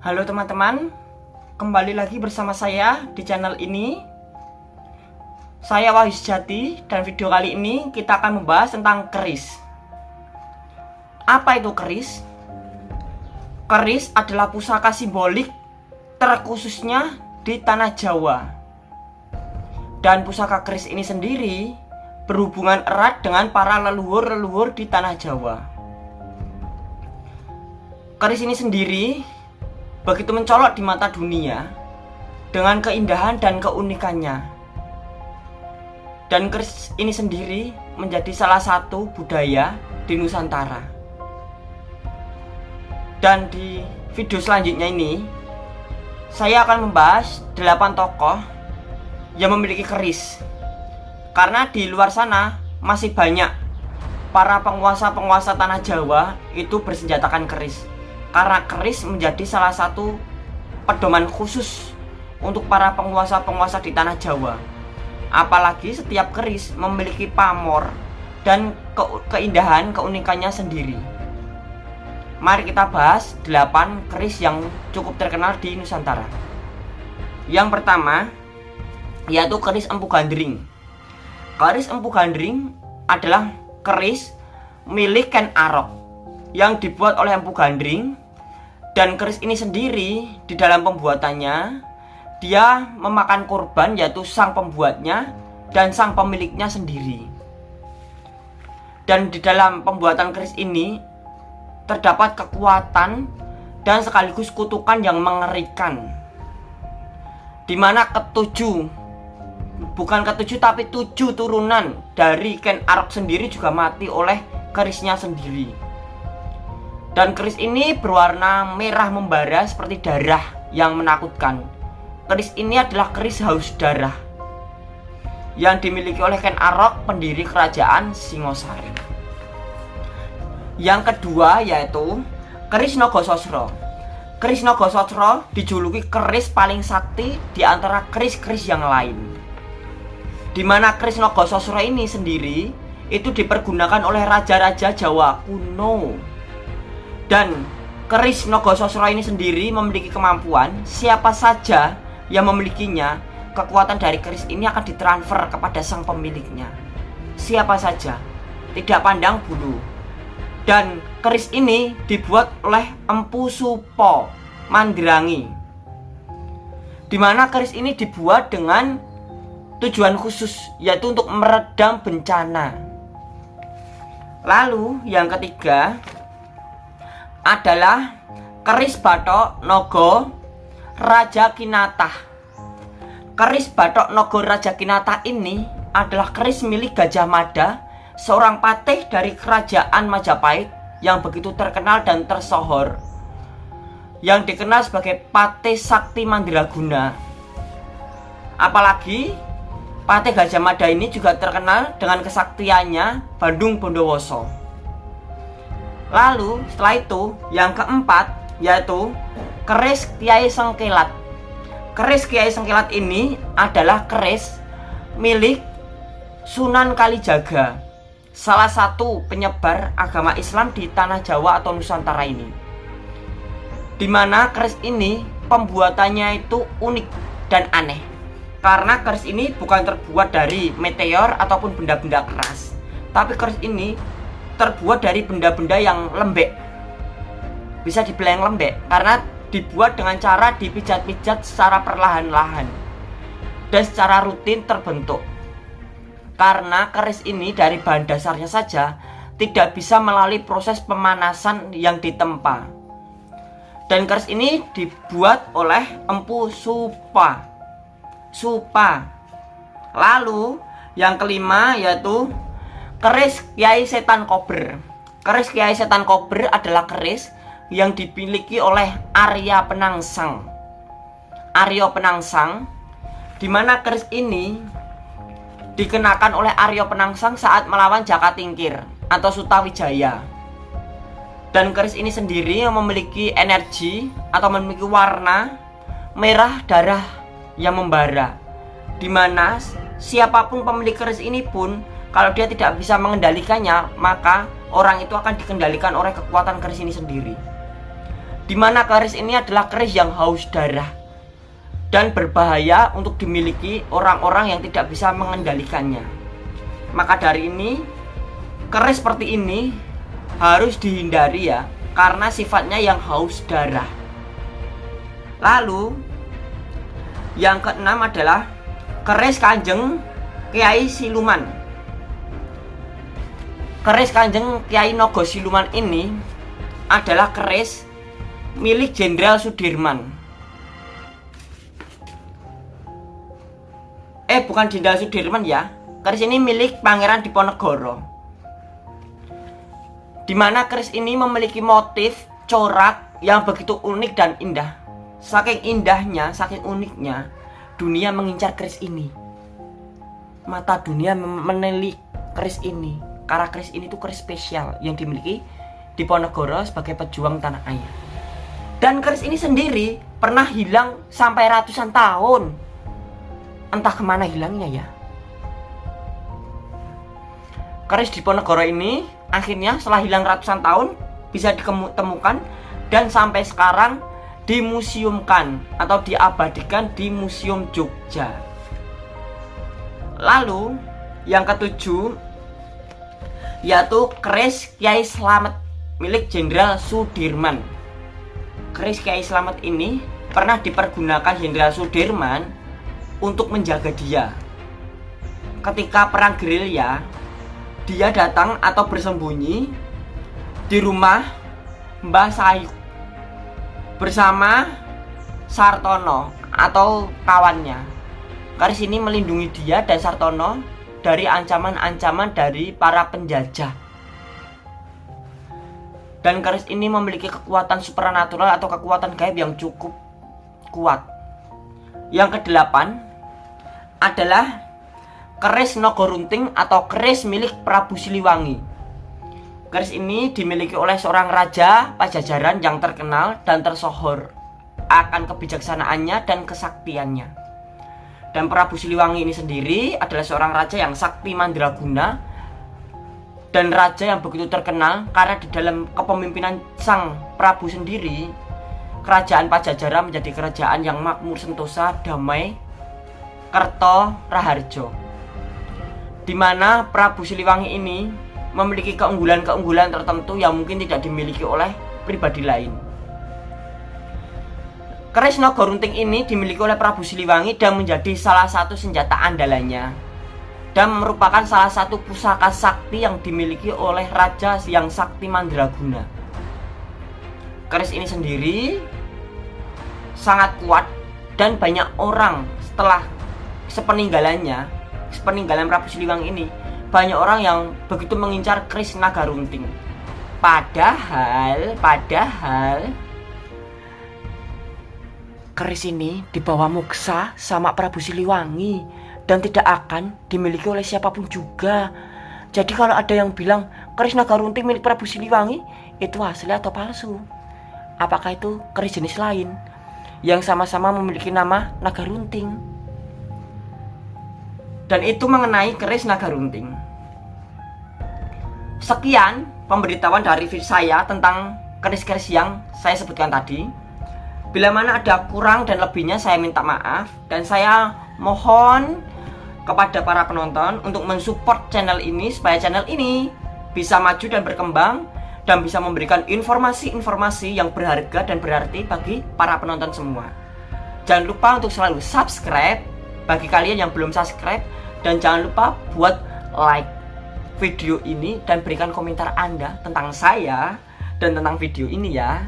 Halo teman-teman, kembali lagi bersama saya di channel ini. Saya Wahyu Sejati dan video kali ini kita akan membahas tentang keris. Apa itu keris? Keris adalah pusaka simbolik terkhususnya di tanah Jawa. Dan pusaka keris ini sendiri berhubungan erat dengan para leluhur-leluhur di tanah Jawa. Keris ini sendiri begitu mencolok di mata dunia dengan keindahan dan keunikannya. Dan keris ini sendiri menjadi salah satu budaya di Nusantara. Dan di video selanjutnya ini, saya akan membahas 8 tokoh yang memiliki keris. Karena di luar sana masih banyak para penguasa-penguasa tanah Jawa itu bersenjatakan keris karena keris menjadi salah satu pedoman khusus untuk para penguasa-penguasa di tanah Jawa. Apalagi setiap keris memiliki pamor dan ke keindahan keunikannya sendiri. Mari kita bahas 8 keris yang cukup terkenal di Nusantara. Yang pertama yaitu keris Empu Gandring. Keris Empu Gandring adalah keris milik Ken Arok yang dibuat oleh Empu Gandring dan keris ini sendiri di dalam pembuatannya dia memakan korban yaitu sang pembuatnya dan sang pemiliknya sendiri. Dan di dalam pembuatan keris ini terdapat kekuatan dan sekaligus kutukan yang mengerikan. Di mana ketujuh bukan ketujuh tapi tujuh turunan dari Ken Arok sendiri juga mati oleh kerisnya sendiri. Dan keris ini berwarna merah membara seperti darah yang menakutkan. Keris ini adalah keris haus darah yang dimiliki oleh Ken Arok, pendiri kerajaan Singosari. Yang kedua yaitu keris Nogososro. Keris Nogososro dijuluki keris paling sakti di antara keris-keris yang lain. Di mana keris Nogososro ini sendiri itu dipergunakan oleh raja-raja Jawa kuno dan keris Nogososro ini sendiri memiliki kemampuan. Siapa saja yang memilikinya kekuatan dari keris ini akan ditransfer kepada sang pemiliknya. Siapa saja. Tidak pandang bulu. Dan keris ini dibuat oleh Empu Supo Mandrangi di mana keris ini dibuat dengan tujuan khusus yaitu untuk meredam bencana. Lalu yang ketiga adalah keris batok nogo Raja Kinata. Keris batok nogo Raja Kinata ini adalah keris milik Gajah Mada, seorang patih dari kerajaan Majapahit yang begitu terkenal dan tersohor. Yang dikenal sebagai Patih Sakti Mandiraguna. Apalagi Patih Gajah Mada ini juga terkenal dengan kesaktiannya Bandung Bondowoso. Lalu setelah itu yang keempat yaitu keris Kiai Sengkilat. Keris Kiai Sengkilat ini adalah keris milik Sunan Kalijaga, salah satu penyebar agama Islam di tanah Jawa atau Nusantara ini. Di mana keris ini pembuatannya itu unik dan aneh. Karena keris ini bukan terbuat dari meteor ataupun benda-benda keras. Tapi keris ini terbuat dari benda-benda yang lembek. Bisa dibilang lembek karena dibuat dengan cara dipijat-pijat secara perlahan-lahan dan secara rutin terbentuk. Karena keris ini dari bahan dasarnya saja tidak bisa melalui proses pemanasan yang ditempa. Dan keris ini dibuat oleh Empu Supa. Supa. Lalu yang kelima yaitu Keris Kiai Setan Kober. Keris Kiai Setan Kober adalah keris yang dimiliki oleh Arya Penangsang. Aryo Penangsang Di mana keris ini dikenakan oleh Aryo Penangsang saat melawan Jaka Tingkir atau Sutawijaya. Dan keris ini sendiri yang memiliki energi atau memiliki warna merah darah yang membara di mana siapa pun pemilik keris ini pun kalau dia tidak bisa mengendalikannya, maka orang itu akan dikendalikan oleh kekuatan keris ini sendiri. Di mana keris ini adalah keris yang haus darah dan berbahaya untuk dimiliki orang-orang yang tidak bisa mengendalikannya. Maka dari ini, keris seperti ini harus dihindari ya, karena sifatnya yang haus darah. Lalu, yang keenam adalah keris kanjeng Kiai Siluman. Keris kanjeng Kiai Nogo Siluman ini adalah keris milik Jenderal Sudirman. Eh bukan Jenderal Sudirman ya. Keris ini milik Pangeran Diponegoro. Di mana keris ini memiliki motif corak yang begitu unik dan indah. Saking indahnya, saking uniknya dunia mengincar keris ini. Mata dunia menelik keris ini karena keris ini tuh keris spesial yang dimiliki Diponegoro sebagai pejuang tanah air. Dan keris ini sendiri pernah hilang sampai ratusan tahun. Entah ke mana hilangnya ya. Keris Diponegoro ini akhirnya setelah hilang ratusan tahun bisa ditemukan dan sampai sekarang dimuseumkan atau diabadikan di Museum Jogja. Lalu yang ketujuh yaitu keris Kiai Slamet milik Jenderal Sudirman. Keris Kiai Slamet ini pernah dipergunakan Jenderal Sudirman untuk menjaga dia. Ketika perang gerilya, dia datang atau bersembunyi di rumah Mbah Sayuk bersama Sartono atau kawannya. Keris ini melindungi dia dan Sartono dari ancaman-ancaman dari para penjajah. Dan keris ini memiliki kekuatan supernatural atau kekuatan gaib yang cukup kuat. Yang kedelapan, adalah keris Nogorunting atau keris milik Prabu Siliwangi. Keris ini dimiliki oleh seorang raja Pajajaran yang terkenal dan tersohor akan kebijaksanaannya dan kesaktiannya. Dan Prabu Siliwangi ini sendiri adalah seorang raja yang sakti mandraguna dan raja yang begitu terkenal karena di dalam kepemimpinan sang Prabu sendiri kerajaan Pajajaran menjadi kerajaan yang makmur sentosa, damai, Kerto Raharjo di mana Prabu Siliwangi ini memiliki keunggulan-keunggulan tertentu yang mungkin tidak dimiliki oleh pribadi lain. Keris Nogorunting ini dimiliki oleh Prabu Siliwangi dan menjadi salah satu senjata andalannya dan merupakan salah satu pusaka sakti yang dimiliki oleh Raja yang Sakti Mandraguna. Keris ini sendiri sangat kuat dan banyak orang setelah sepeninggalannya sepeninggalan Prabu Siliwangi ini banyak orang yang begitu mengincar Kris Naga Runting padahal padahal keris ini dibawa Muksa sama Prabu Siliwangi dan tidak akan dimiliki oleh siapa pun juga jadi kalau ada yang bilang keris naga runting milik Prabu Siliwangi itu asli atau palsu apakah itu keris jenis lain yang sama-sama memiliki nama naga runting dan itu mengenai keris naga runting. Sekian pemberitahuan dari saya tentang keris-keris yang saya sebutkan tadi. Bila mana ada kurang dan lebihnya saya minta maaf dan saya mohon kepada para penonton untuk mensupport channel ini supaya channel ini bisa maju dan berkembang dan bisa memberikan informasi-informasi yang berharga dan berarti bagi para penonton semua. Jangan lupa untuk selalu subscribe bagi kalian yang belum subscribe dan jangan lupa buat like video ini dan berikan komentar Anda tentang saya dan tentang video ini ya.